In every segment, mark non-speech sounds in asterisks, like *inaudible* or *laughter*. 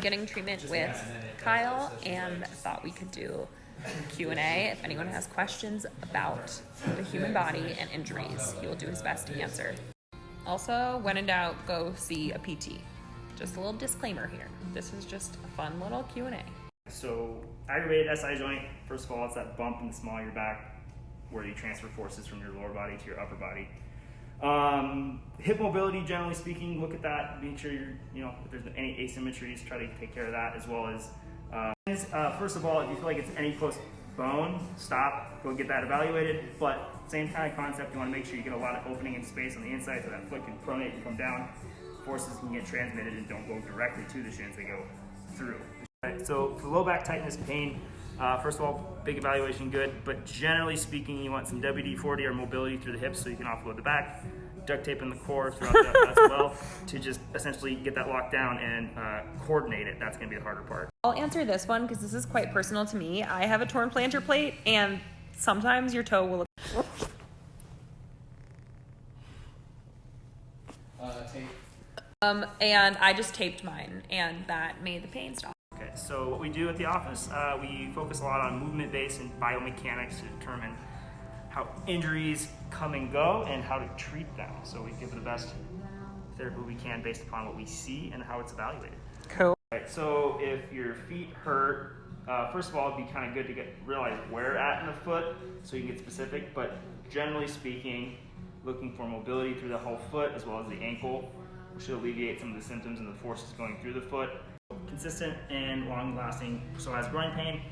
getting treatment with Kyle and thought we could do Q&A if anyone has questions about the human body and injuries. He will do his best to answer. Also, when in doubt, go see a PT. Just a little disclaimer here. This is just a fun little Q&A. So aggravated SI joint, first of all, it's that bump in the small of your back where you transfer forces from your lower body to your upper body. Um, hip mobility, generally speaking, look at that. Make sure you're, you know, if there's any asymmetries, try to take care of that as well as. Uh, uh, first of all, if you feel like it's any close bone, stop, go get that evaluated. But same kind of concept, you want to make sure you get a lot of opening in space on the inside so that foot can pronate and come down. Forces can get transmitted and don't go directly to the shins, they go through. Right, so for low back tightness pain, uh, first of all, big evaluation, good. But generally speaking, you want some WD-40 or mobility through the hips so you can offload the back. Duct tape in the core throughout that as *laughs* well to just essentially get that locked down and uh, coordinate it. That's going to be the harder part. I'll answer this one because this is quite personal to me. I have a torn plantar plate, and sometimes your toe will look. Uh, tape. Um, and I just taped mine, and that made the pain stop. So what we do at the office, uh, we focus a lot on movement-based and biomechanics to determine how injuries come and go and how to treat them. So we give the best therapy we can based upon what we see and how it's evaluated. Cool. Right, so if your feet hurt, uh, first of all, it'd be kind of good to get realize where at in the foot so you can get specific. But generally speaking, looking for mobility through the whole foot as well as the ankle which should alleviate some of the symptoms and the forces going through the foot. Consistent and long-lasting. So as groin pain,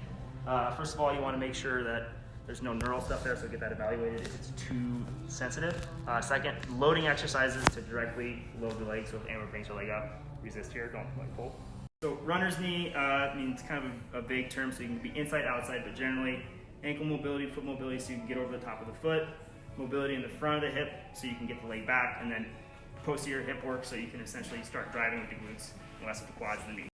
uh, first of all, you want to make sure that there's no neural stuff there, so get that evaluated if it's too sensitive. Uh, second, loading exercises to directly load the leg. So if Amber brings her leg up, resist here, don't like pull. So runner's knee uh, means kind of a, a vague term, so you can be inside, outside, but generally ankle mobility, foot mobility, so you can get over the top of the foot. Mobility in the front of the hip, so you can get the leg back, and then posterior hip work, so you can essentially start driving with the glutes, less with the quads and the knee.